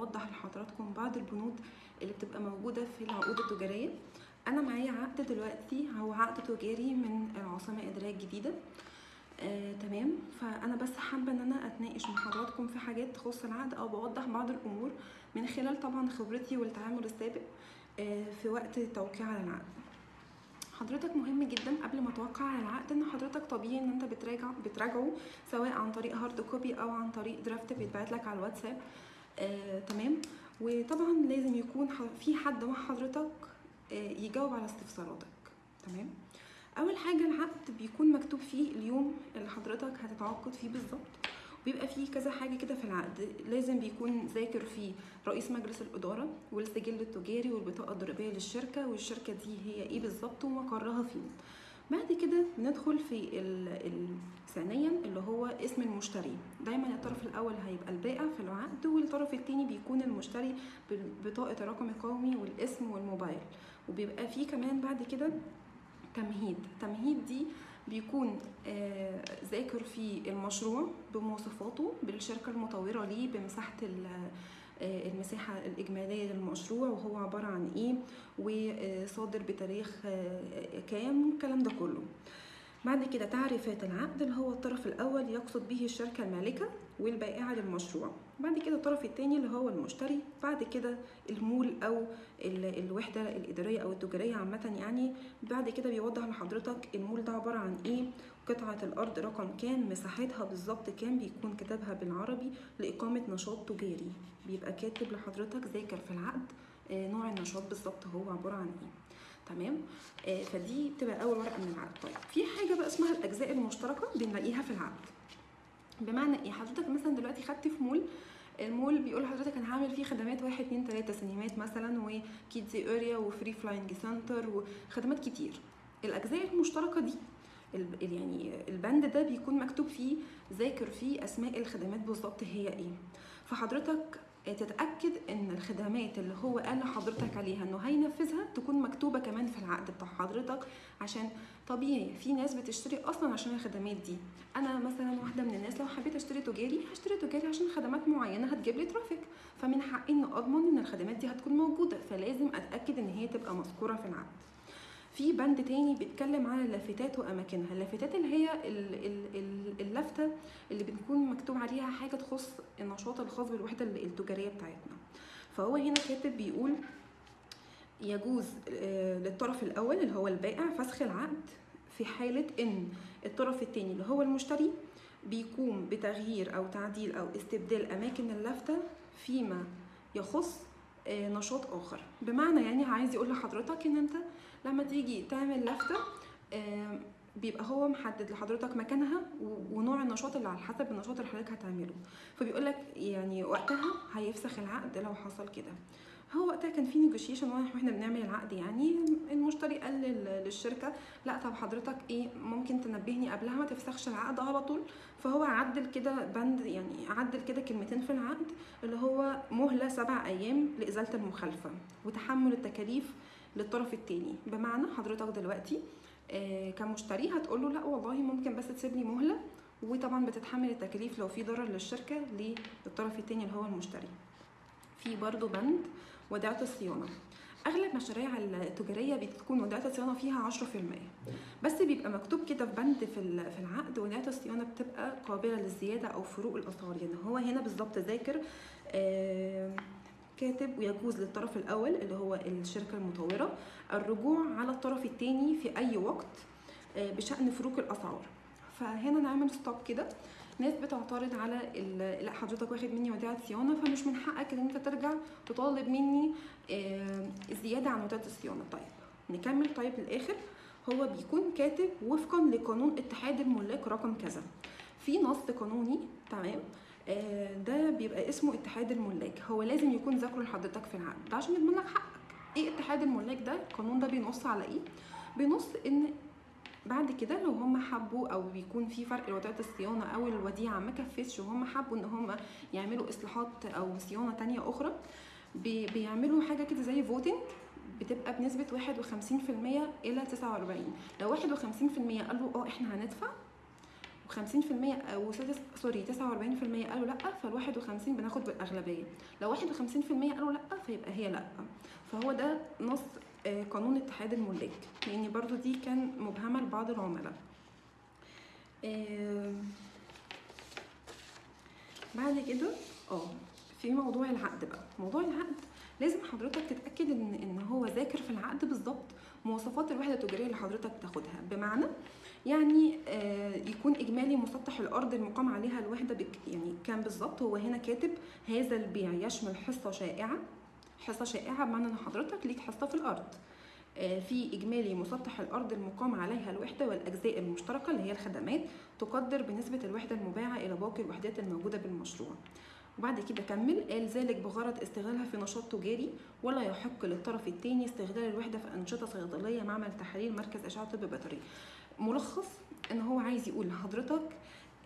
أوضح لحضراتكم بعض البنود اللي بتبقى موجودة في العقود التجارية. أنا معايا عقد دلوقتي هو عقد تجاري من العاصمة الاداريه الجديده آه، تمام. فأنا بس حابة إن أنا أتناقش مع حضراتكم في حاجات تخص العقد أو بوضح بعض الأمور من خلال طبعا خبرتي والتعامل السابق آه، في وقت التوقيع على العقد. حضرتك مهم جدا قبل ما توقع على العقد إن حضرتك طبيعي إن أنت بتراجع بتراجعه سواء عن طريق hard copy أو عن طريق draft بيتبعت لك على الواتساب. آه، تمام. وطبعا لازم يكون في حد مع حضرتك آه، يجاوب على استفساراتك. تمام؟ أول حاجة العقد بيكون مكتوب فيه اليوم اللي حضرتك هتتعاقد فيه بالظبط. وبيبقى فيه كذا حاجة كده في العقد. لازم بيكون ذاكر فيه رئيس مجلس الإدارة والسجل التجاري والبطاقة الضريبية للشركة والشركة دي هي إيه بالظبط ومقرها فين بعد كده بندخل في ثانيا اللي هو اسم المشتري. دايما الطرف الأول هيبقى البائع في العقد والطرف التاني بيكون المشتري ببطاقه الرقم القومي والاسم والموبايل. وبيبقى فيه كمان بعد كده تمهيد. تمهيد دي بيكون آه، ذاكر في المشروع بمواصفاته بالشركة المطورة ليه آه، المساحة الإجمالية للمشروع وهو عبارة عن إيه وصادر بتاريخ آه، كام الكلام ده كله. بعد كده تعريفات العقد اللي هو الطرف الأول يقصد به الشركة المالكة والبائعة للمشروع. بعد كده الطرف التاني اللي هو المشتري بعد كده المول أو ال- الوحدة الإدارية أو التجارية عامة يعني بعد كده بيوضح لحضرتك المول ده عبارة عن إيه قطعة الأرض رقم كام مساحتها بالظبط كام بيكون كتابها بالعربي لإقامة نشاط تجاري. بيبقى كاتب لحضرتك ذاكر في العقد آه، نوع النشاط بالظبط هو عبارة عن إيه. تمام؟ آه، فدي بتبقى أول ورقة من العقد. طيب في حاجة بقى اسمها الأجزاء المشتركة بنلاقيها في العقد. بمعنى إيه؟ حضرتك مثلا دلوقتي خدت في مول المول بيقول لحضرتك أنا هعمل فيه خدمات واحد اتنين تلاتة سينمات مثلا و kids area و free flying center وخدمات كتير. الأجزاء المشتركة دي يعني البند ده بيكون مكتوب فيه ذاكر فيه أسماء الخدمات بالظبط هي إيه. فحضرتك تتأكد إن الخدمات اللي هو قال لحضرتك عليها إنه هينفذها تكون مكتوبة كمان في العقد بتاع حضرتك عشان طبيعي في ناس بتشتري أصلا عشان الخدمات دي. أنا مثلا واحدة من الناس لو حبيت أشتري تجاري هشتري تجاري عشان خدمات معينة هتجيب لي ترافيك. فمن حقي ان أضمن إن الخدمات دي هتكون موجودة فلازم أتأكد إن هي تبقى مذكورة في العقد. في بند تاني بيتكلم عن اللافتات وأماكنها. اللافتات اللي هي ال- ال- ال- اللافته اللي بتكون مكتوب عليها حاجة تخص النشاط الخاص بالوحدة التجارية بتاعتنا. فهو هنا كاتب بيقول يجوز آه، للطرف الأول اللي هو البائع فسخ العقد في حالة إن الطرف التاني اللي هو المشتري بيقوم بتغيير أو تعديل أو استبدال أماكن اللافتة فيما يخص نشاط آخر. بمعنى يعني عايز يقول لحضرتك إن أنت لما تيجي تعمل لافته آه، بيبقى هو محدد لحضرتك مكانها ونوع النشاط اللي على حسب النشاط اللي حضرتك هتعمله. فبيقول لك يعني وقتها هيفسخ العقد لو حصل كده. هو وقتها كان في نيجوشيشن وإحنا بنعمل العقد يعني المشتري قال لل- للشركة لا طب حضرتك إيه ممكن تنبهني قبلها ما تفسخش العقد على طول. فهو عدل كده بند يعني عدل كده كلمتين في العقد اللي هو مهلة سبع أيام لإزالة المخالفة وتحمل التكاليف للطرف التاني. بمعنى حضرتك دلوقتي آه، كمشتري هتقول له لا والله ممكن بس تسيب لي مهلة. وطبعا بتتحمل التكاليف لو في ضرر للشركة للطرف التاني اللي هو المشتري. في برضو بند وديعة الصيانة. أغلب مشاريع التجارية بتكون وديعة الصيانة فيها 10% بس بيبقى مكتوب كده في بند في في العقد وديعة الصيانة بتبقى قابلة للزيادة أو فروق الأسعار. يعني هو هنا بالظبط ذاكر كاتب ويجوز للطرف الأول اللي هو الشركة المطورة الرجوع على الطرف التاني في أي وقت آه، بشأن فروق الأسعار. فهنا نعمل ستوب كده. ناس بتعترض على لا حضرتك واخد مني وديعة صيانة فمش من حقك إن أنت ترجع تطالب مني آه، زيادة عن وديعة الصيانة. طيب نكمل. طيب للآخر هو بيكون كاتب وفقا لقانون اتحاد الملاك رقم كذا. في نص قانوني تمام؟ آه، ده بيبقى اسمه اتحاد الملاك. هو لازم يكون ذاكره لحضرتك في العقد. ده عشان يضمن لك حقك. إيه اتحاد الملاك ده؟ القانون ده بينص على إيه؟ بينص إن بعد كده لو هم حبوا أو بيكون في فرق لوديعة الصيانة أو الوديعة ما كفتش وهم حبوا إن هم يعملوا إصلاحات أو صيانة تانية أخرى بي- بيعملوا حاجة كده زي voting بتبقى بنسبة 51% إلى 49 لو 51% قالوا آه إحنا هندفع و50% أو سوري 49% قالوا لأ فال 51 بناخد بالأغلبية. لو 51% قالوا لأ فيبقى هي لأ. فهو ده نص قانون اتحاد الملاك لأن برضو دي كان مبهمة لبعض العملاء. آه، بعد كده آه في موضوع العقد بقى. موضوع العقد لازم حضرتك تتأكد إن إن هو ذاكر في العقد بالظبط مواصفات الوحدة التجارية اللي حضرتك بتاخدها. بمعنى يعني آه، يكون إجمالي مسطح الأرض المقام عليها الوحدة يعني كان بالظبط هو هنا كاتب هذا البيع يشمل حصة شائعة حصة شائعة بمعنى إن حضرتك ليك حصة في الأرض. آه، في إجمالي مسطح الأرض المقام عليها الوحدة والأجزاء المشتركة اللي هي الخدمات تقدر بنسبة الوحدة المباعة إلى باقي الوحدات الموجودة بالمشروع. وبعد كده كمل قال ذلك بغرض استغلالها في نشاط تجاري ولا يحق للطرف الثاني استغلال الوحدة في أنشطة صيدلية معمل تحاليل مركز اشعه طب بيطري. ملخص إن هو عايز يقول لحضرتك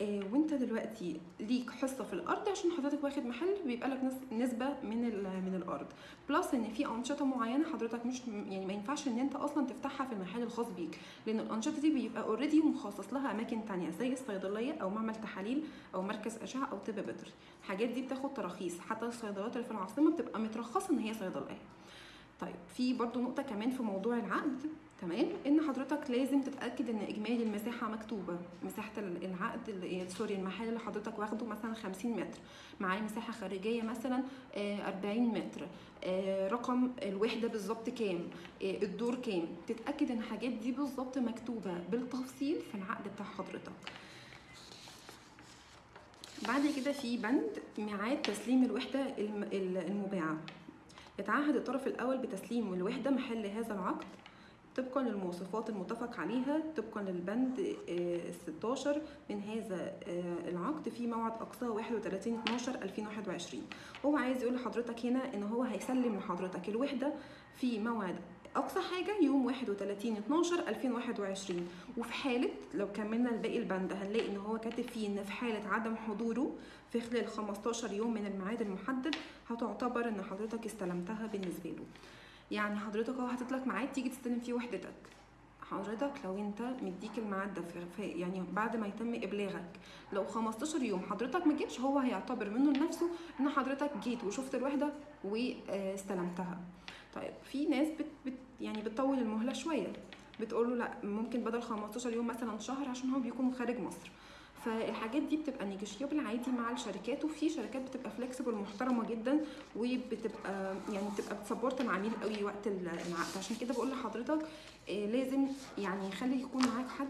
وانت دلوقتي ليك حصة في الأرض عشان حضرتك واخد محل بيبقى لك نس- نسبة من من الأرض. plus إن في أنشطة معينة حضرتك مش يعني ما ينفعش إن أنت أصلا تفتحها في المحل الخاص بيك. لأن الأنشطة دي بيبقى already مخصص لها أماكن تانية زي الصيدلية أو معمل تحاليل أو مركز أشعة أو طب بيطري الحاجات دي بتاخد تراخيص. حتى الصيدليات اللي في العاصمة بتبقى مترخصة إن هي صيدلية. طيب في برضو نقطة كمان في موضوع العقد تمام؟ إن حضرتك لازم تتأكد إن إجمالي المساحة مكتوبة مساحة ال- العقد ال- سوري المحل اللي حضرتك واخده مثلا 50 متر معاه مساحة خارجية مثلا آه، 40 متر آه، رقم الوحدة بالظبط كام آه، الدور كام تتأكد إن الحاجات دي بالظبط مكتوبة بالتفصيل في العقد بتاع حضرتك. بعد كده في بند ميعاد تسليم الوحدة الم- ال- المباعة. يتعهد الطرف الأول بتسليم الوحده محل هذا العقد طبقا للمواصفات المتفق عليها طبقا للبند آه، 16 من هذا آه، العقد في موعد اقصاه 31 12 2021 هو عايز يقول لحضرتك هنا إن هو هيسلم لحضرتك الوحدة في موعد أقصى حاجة يوم 31 12 2021 وفي حالة لو كملنا الباقي البند هنلاقي إن هو كاتب فيه إن في حالة عدم حضوره في خلال 15 يوم من الميعاد المحدد هتعتبر إن حضرتك استلمتها بالنسبة له. يعني حضرتك أهو هتطلق ميعاد تيجي تستلم فيه وحدتك. حضرتك لو أنت مديك الميعاد ده يعني بعد ما يتم إبلاغك لو 15 يوم حضرتك ما جيتش هو هيعتبر منه لنفسه إن حضرتك جيت وشفت الوحدة واستلمتها. طيب في ناس بت بت يعني بتطول المهلة شوية بتقول له لأ ممكن بدل 15 يوم مثلا شهر عشان هو بيكون خارج مصر. فالحاجات دي بتبقى negotiable عادي مع الشركات وفي شركات بتبقى flexible محترمه جدا وبتبقى يعني بتبقى بت support العميل قوي وقت ال- العقد عشان كده بقول لحضرتك آه، لازم يعني يخلي يكون معاك حد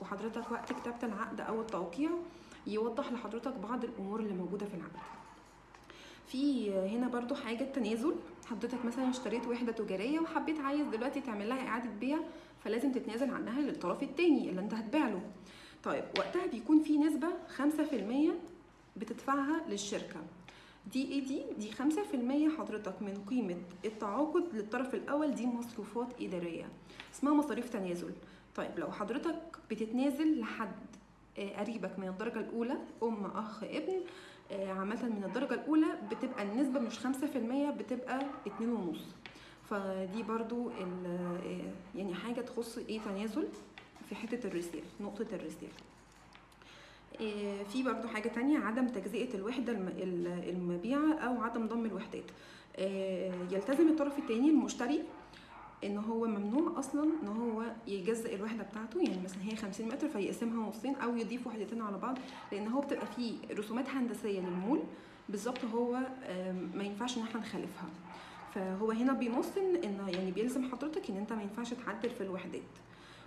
وحضرتك وقت كتابة العقد أو التوقيع يوضح لحضرتك بعض الأمور اللي موجودة في العقد. في هنا برضو حاجة تنازل حضرتك مثلا اشتريت وحدة تجارية وحبيت عايز دلوقتي تعمل لها إعادة بيع فلازم تتنازل عنها للطرف التاني اللي أنت هتبيع له. طيب وقتها بيكون في نسبة 5% بتدفعها للشركة. دي إيه دي؟ دي 5% حضرتك من قيمة التعاقد للطرف الأول دي مصروفات إدارية. اسمها مصاريف تنازل. طيب لو حضرتك بتتنازل لحد آه، قريبك من الدرجة الأولى أم أخ ابن عامة من الدرجة الأولى بتبقى النسبة مش خمسة في المية بتبقى اتنين ونص. فدي برضو آه، يعني حاجة تخص إيه تنازل في حتة الرسالة نقطة الرسالة آه، في برضو حاجة تانية عدم تجزئة الوحدة الم- ال- المبيعة أو عدم ضم الوحدات. آه، يلتزم الطرف التاني المشتري إن هو ممنوع أصلا إن هو يجزئ الوحدة بتاعته يعني مثلا هي 50 متر فيقسمها نصين أو يضيف وحدتين على بعض لأن هو بتبقى فيه رسومات هندسية للمول. بالظبط هو ما ينفعش إن إحنا نخالفها. فهو هنا بينص إن يعني بيلزم حضرتك إن أنت ما ينفعش تعدل في الوحدات.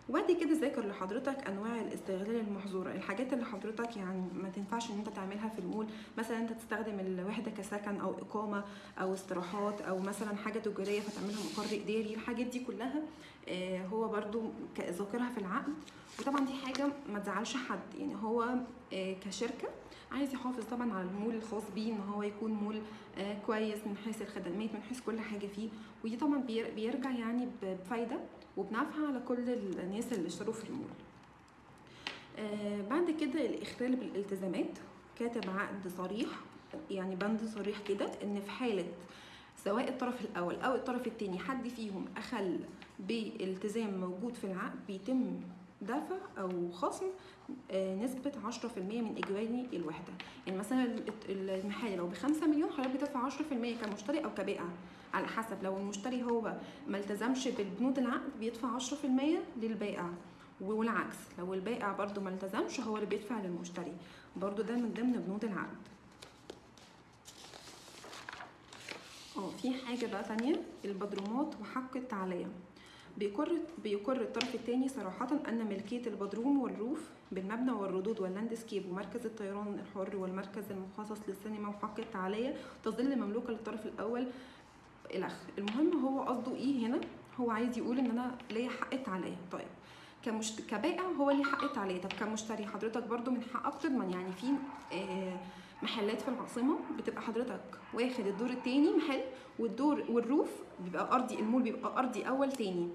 وبعد كده ذاكر لحضرتك أنواع الاستغلال المحظوره الحاجات اللي حضرتك يعني ما تنفعش إن أنت تعملها في المول مثلا أنت تستخدم الوحدة كسكن أو إقامة أو استراحات أو مثلا حاجة تجارية فتعملها مقر إداري الحاجات دي كلها آه، هو ك- ذاكرها في العقد وطبعا دي حاجة ما تزعلش حد يعني هو آه، كشركة عايز يحافظ طبعا على المول الخاص بيه إن هو يكون مول آه، كويس من حيث الخدمات من حيث كل حاجة فيه. ودي طبعا بير- بيرجع يعني بفايدة وبنفع على كل الناس اللي اشتروا في المول. آه، بعد كده الإخلال بالالتزامات. كاتب عقد صريح يعني بند صريح كده إن في حالة سواء الطرف الأول أو الطرف التاني حد فيهم أخل بالتزام موجود في العقد بيتم دفع أو خصم آه، نسبة 10% من إجمالي الوحدة. يعني مثلا ال- المحل لو بخمسة مليون حضرتك بتدفع 10% كمشتري أو كبائع على حسب لو المشتري هو ما التزمش بالبنود العقد بيدفع 10% للبائع والعكس لو البائع برضو ما التزمش هو اللي بيدفع للمشتري. برضو ده من ضمن بنود العقد. آه في حاجة بقى تانية؟ البدرومات وحق التعلية. بيقر بيقر الطرف الثاني صراحة أن ملكية البدروم والروف بالمبنى والردود واللاندسكيب ومركز الطيران الحر والمركز المخصص للسينما وحق التعلية تظل مملوكة للطرف الأول الأخ المهم هو قصده إيه هنا؟ هو عايز يقول إن أنا ليا حق التعلية طيب كمشت... كبائع هو ليه حق التعلية طب كمشتري حضرتك برضو من حقك تضمن يعني في آه محلات في العاصمة بتبقى حضرتك واخد الدور التاني محل والدور وال roof بيبقى أرضي المول بيبقى أرضي أول تاني.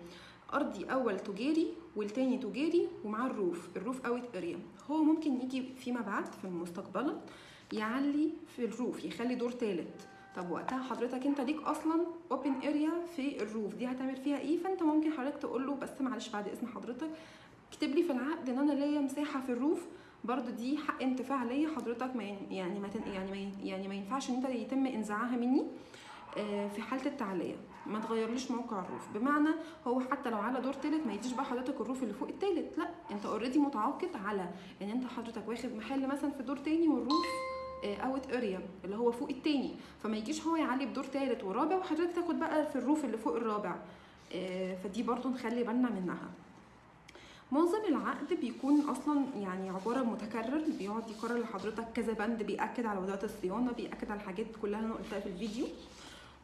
أرضي أول تجاري والتاني تجاري ومعاه ال roof ال roof out area هو ممكن يجي فيما بعد في المستقبل يعلي في ال roof يخلي دور تالت. طب وقتها حضرتك انت ليك أصلا open area في ال roof. دي هتعمل فيها إيه؟ فأنت ممكن حضرتك تقول له بس معلش بعد إذن حضرتك اكتب لي في العقد إن أنا ليا مساحة في ال roof برضو دي حق انتفاع ليا حضرتك ما يعني ما يعني ما يعني ما ينفعش ان انت يتم انتزاعها مني آه، في حالة التعلية. ما تغيرليش موقع ال roof بمعنى هو حتى لو على دور تالت ما يديش بقى حضرتك ال roof اللي فوق التالت. لا انت already متعاقد على ان انت حضرتك واخد محل مثلا في دور تاني وال roof out area اللي هو فوق التاني. فما يجيش هو يعلي بدور تالت ورابع وحضرتك تاخد بقى في ال roof اللي فوق الرابع. آه، فدي برضو نخلي بالنا منها. معظم العقد بيكون أصلا يعني عبارة متكرر بيقعد يكرر لحضرتك كذا بند بيأكد على وضعية الصيانة بيأكد على الحاجات كلها أنا قلتها في الفيديو.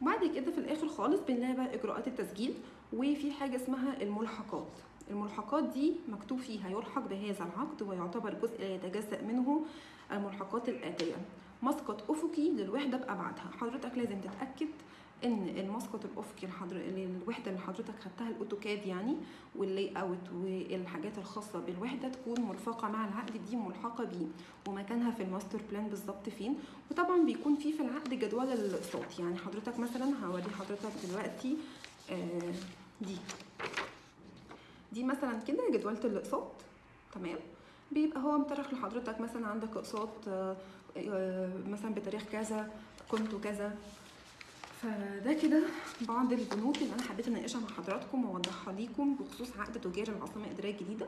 وبعد كده في الآخر خالص بنلاقي بقى إجراءات التسجيل وفي حاجة اسمها الملحقات. الملحقات دي مكتوب فيها يلحق بهذا العقد ويعتبر جزء لا يتجزأ منه الملحقات الآتية. مسقط أفقي للوحدة بأبعادها حضرتك لازم تتأكد إن المسقط الافقي الحضر... للوحده اللي حضرتك خدتها ال AutoCAD يعني وال layout والحاجات الخاصة بالوحدة تكون مرفقه مع العقد دي ملحقة بيه ومكانها في ال master plan بالظبط فين. وطبعا بيكون في في العقد جدول الاقساط يعني حضرتك مثلا هوري حضرتك دلوقتي آه دي. دي مثلا كده جدولة الاقساط تمام؟ بيبقى هو مأرخ لحضرتك مثلا عندك اقساط آه، آه، مثلا بتاريخ كذا كنتوا كذا. فده كده بعض البنود اللي أنا حبيت أناقشها مع حضراتكم وأوضحها ليكم بخصوص عقد تجاري العاصمة الاداريه الجديدة.